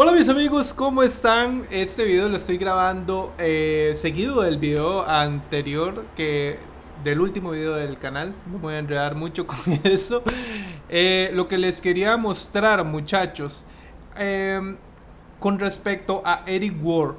Hola mis amigos, ¿cómo están? Este video lo estoy grabando eh, seguido del video anterior que del último video del canal. No voy a enredar mucho con eso. Eh, lo que les quería mostrar, muchachos, em, con respecto a Eric Ward.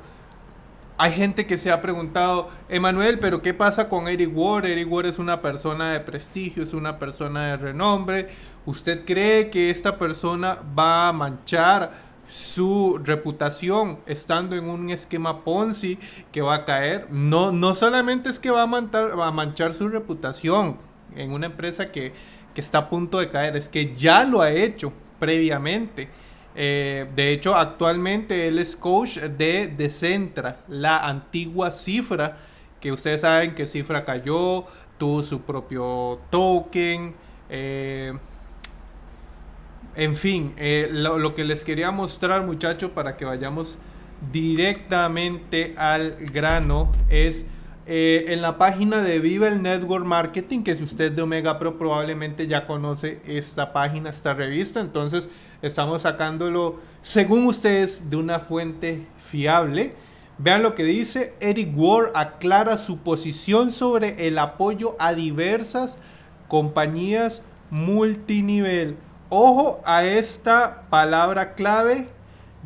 Hay gente que se ha preguntado, Emanuel, pero ¿qué pasa con Eric Ward? Eric Ward es una persona de prestigio, es una persona de renombre. ¿Usted cree que esta persona va a manchar? Su reputación estando en un esquema Ponzi que va a caer. No, no solamente es que va a, manchar, su reputación en una empresa que, que, está a punto de caer, es que ya lo ha hecho previamente. Eh, de hecho, actualmente él es coach de Decentra, la antigua cifra, que ustedes saben que cifra cayó, tuvo su propio token. Eh, en fin, eh, lo, que les quería mostrar muchachos para que vayamos directamente al grano es eh, en la página de Viva el Network Marketing, que si usted de Omega Pro probablemente ya conoce esta página, esta revista, entonces estamos sacándolo según ustedes de una fuente fiable. Vean lo que dice, Eric Ward aclara su posición sobre el apoyo a diversas compañías multinivel. Ojo a esta palabra clave,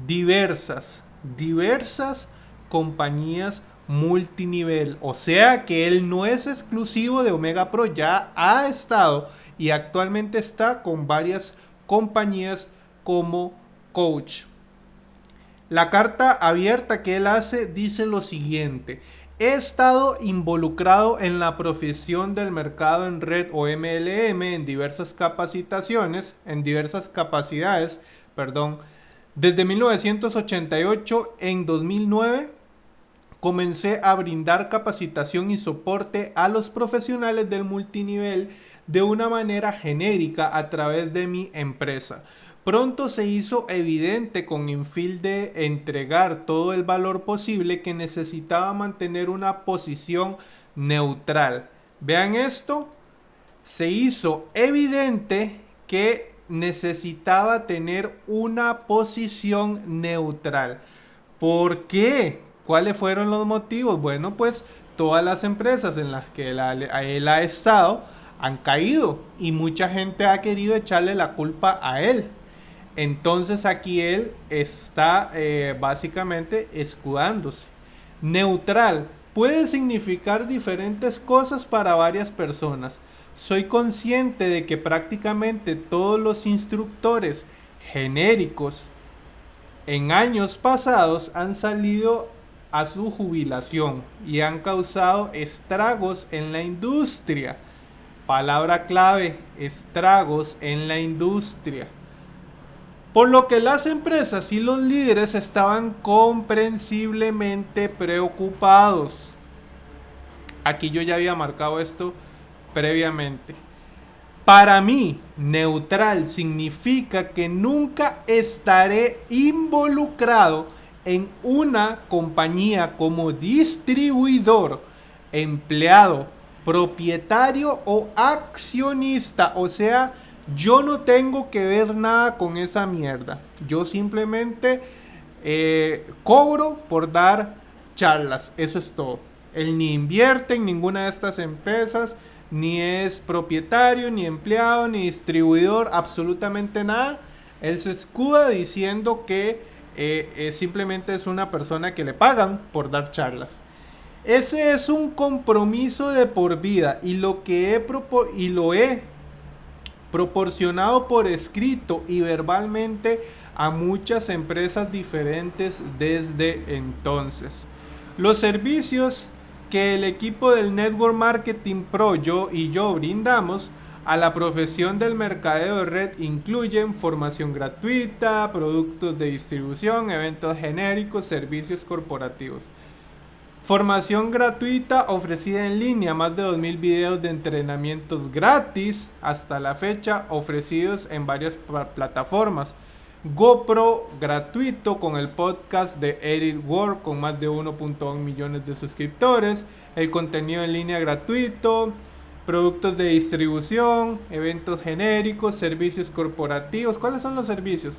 diversas, diversas compañías multinivel. O sea que él no es exclusivo de Omega Pro, ya ha estado y actualmente está con varias compañías como coach. La carta abierta que él hace dice lo siguiente. He estado involucrado en la profesión del mercado en red o MLM en diversas capacitaciones, en diversas capacidades, perdón. Desde 1988 en 2009 comencé a brindar capacitación y soporte a los profesionales del multinivel de una manera genérica a través de mi empresa. Pronto se hizo evidente con Infil de entregar todo el valor posible que necesitaba mantener una posición neutral. Vean esto, se hizo evidente que necesitaba tener una posición neutral. ¿Por qué? ¿Cuáles fueron los motivos? Bueno, pues todas las empresas en las que él ha estado han caído y mucha gente ha querido echarle la culpa a él. Entonces aquí él está eh, básicamente escudándose. Neutral puede significar diferentes cosas para varias personas. Soy consciente de que prácticamente todos los instructores genéricos en años pasados han salido a su jubilación y han causado estragos en la industria. Palabra clave, estragos en la industria. Por lo que las empresas y los líderes estaban comprensiblemente preocupados. Aquí yo ya había marcado esto previamente. Para mí, neutral significa que nunca estaré involucrado en una compañía como distribuidor, empleado, propietario o accionista. O sea, yo no tengo que ver nada con esa mierda. Yo simplemente eh, cobro por dar charlas. Eso es todo. Él ni invierte en ninguna de estas empresas, ni es propietario, ni empleado, ni distribuidor, absolutamente nada. Él se escuda diciendo que eh, simplemente es una persona que le pagan por dar charlas. Ese es un compromiso de por vida y lo que he y lo he proporcionado por escrito y verbalmente a muchas empresas diferentes desde entonces. Los servicios que el equipo del Network Marketing Pro yo y yo brindamos a la profesión del mercadeo de red incluyen formación gratuita, productos de distribución, eventos genéricos, servicios corporativos. Formación gratuita ofrecida en línea, más de 2.000 videos de entrenamientos gratis hasta la fecha ofrecidos en varias plataformas. GoPro gratuito con el podcast de Edit World con más de 1.1 millones de suscriptores. El contenido en línea gratuito, productos de distribución, eventos genéricos, servicios corporativos. ¿Cuáles son los servicios?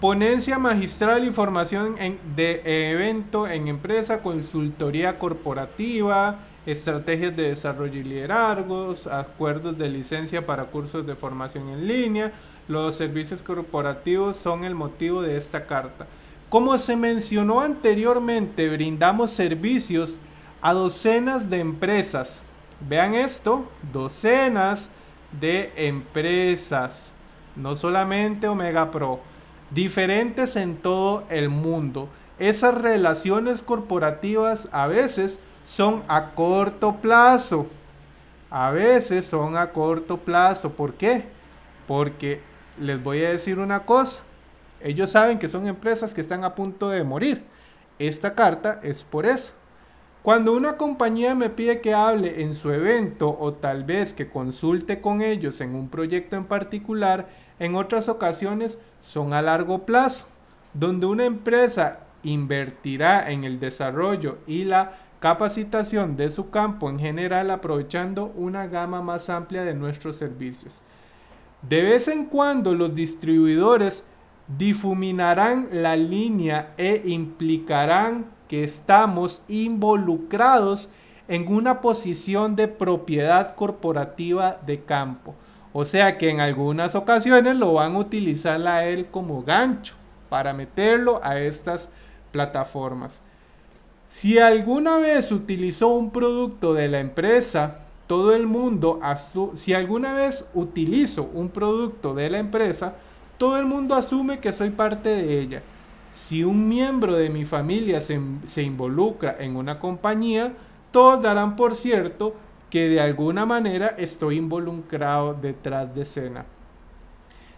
Ponencia magistral y formación de evento en empresa, consultoría corporativa, estrategias de desarrollo y liderazgos, acuerdos de licencia para cursos de formación en línea. Los servicios corporativos son el motivo de esta carta. Como se mencionó anteriormente, brindamos servicios a docenas de empresas. Vean esto, docenas de empresas, no solamente Omega Pro, diferentes en todo el mundo. Esas relaciones corporativas a veces son a corto plazo. A veces son a corto plazo. ¿Por qué? Porque les voy a decir una cosa. Ellos saben que son empresas que están a punto de morir. Esta carta es por eso. Cuando una compañía me pide que hable en su evento o tal vez que consulte con ellos en un proyecto en particular, en otras ocasiones son a largo plazo, donde una empresa invertirá en el desarrollo y la capacitación de su campo en general aprovechando una gama más amplia de nuestros servicios. De vez en cuando los distribuidores difuminarán la línea e implicarán que estamos involucrados en una posición de propiedad corporativa de campo. O sea que en algunas ocasiones lo van a utilizar a él como gancho para meterlo a estas plataformas. Si alguna vez utilizó un producto de la empresa, todo el mundo, si alguna vez utilizo un producto de la empresa, todo el mundo asume que soy parte de ella. Si un miembro de mi familia se, se involucra en una compañía, todos darán por cierto que de alguna manera estoy involucrado detrás de escena.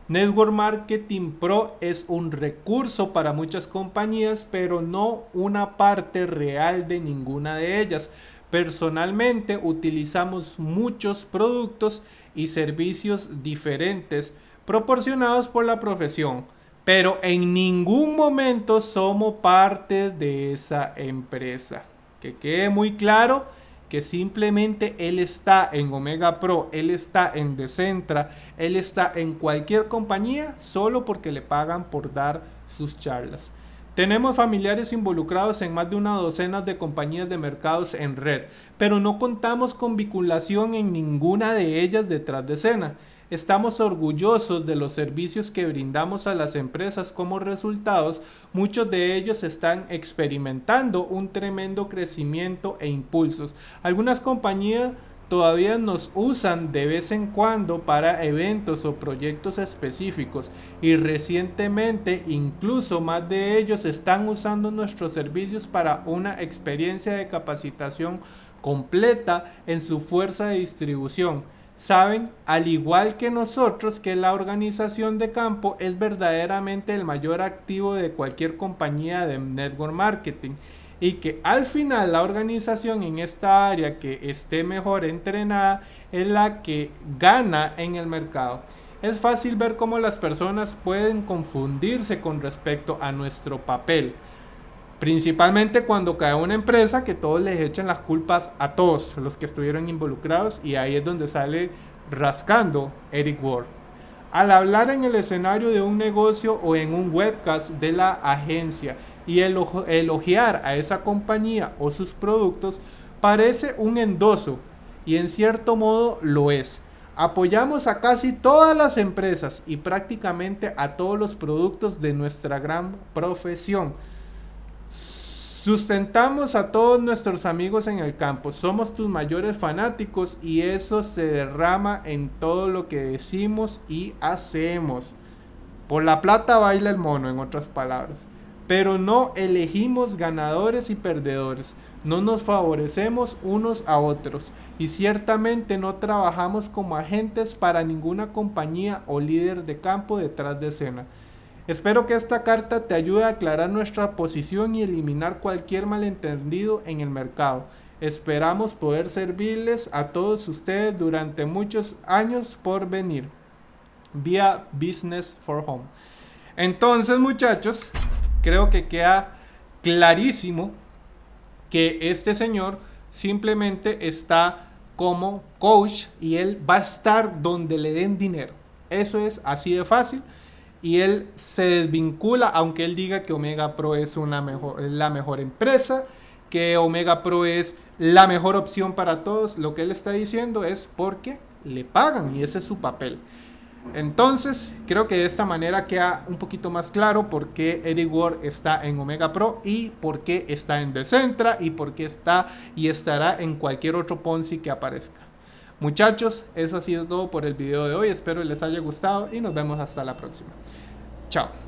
Network Marketing Pro es un recurso para muchas compañías, pero no una parte real de ninguna de ellas. Personalmente utilizamos muchos productos y servicios diferentes proporcionados por la profesión, pero en ningún momento somos parte de esa empresa. Que quede muy claro que simplemente él está en Omega Pro, él está en Decentra, él está en cualquier compañía solo porque le pagan por dar sus charlas. Tenemos familiares involucrados en más de una docena de compañías de mercados en red, pero no contamos con vinculación en ninguna de ellas detrás de escena. Estamos orgullosos de los servicios que brindamos a las empresas como resultados. Muchos de ellos están experimentando un tremendo crecimiento e impulsos. Algunas compañías todavía nos usan de vez en cuando para eventos o proyectos específicos y recientemente incluso más de ellos están usando nuestros servicios para una experiencia de capacitación completa en su fuerza de distribución saben, al igual que nosotros, que la organización de campo es verdaderamente el mayor activo de cualquier compañía de network marketing y que al final la organización en esta área que esté mejor entrenada es la que gana en el mercado. Es fácil ver cómo las personas pueden confundirse con respecto a nuestro papel Principalmente cuando cae una empresa que todos les echan las culpas a todos los que estuvieron involucrados y ahí es donde sale rascando Eric Ward. Al hablar en el escenario de un negocio o en un webcast de la agencia y elogiar a esa compañía o sus productos parece un endoso y en cierto modo lo es. Apoyamos a casi todas las empresas y prácticamente a todos los productos de nuestra gran profesión Sustentamos a todos nuestros amigos en el campo, somos tus mayores fanáticos y eso se derrama en todo lo que decimos y hacemos. Por la plata baila el mono, en otras palabras. Pero no elegimos ganadores y perdedores, no nos favorecemos unos a otros y ciertamente no trabajamos como agentes para ninguna compañía o líder de campo detrás de escena. Espero que esta carta te ayude a aclarar nuestra posición y eliminar cualquier malentendido en el mercado. Esperamos poder servirles a todos ustedes durante muchos años por venir vía Business for Home. Entonces muchachos, creo que queda clarísimo que este señor simplemente está como coach y él va a estar donde le den dinero. Eso es así de fácil. Y él se desvincula, aunque él diga que Omega Pro es, una mejor, la mejor empresa, que Omega Pro es la mejor opción para todos, lo que él está diciendo es porque le pagan y ese es su papel. Entonces, creo que de esta manera queda un poquito más claro por qué Eddie Ward está en Omega Pro y por qué está en Decentra y por qué está y estará en cualquier otro Ponzi que aparezca. Muchachos, eso ha sido todo por el video de hoy. Espero les haya gustado y nos vemos hasta la próxima. Chao.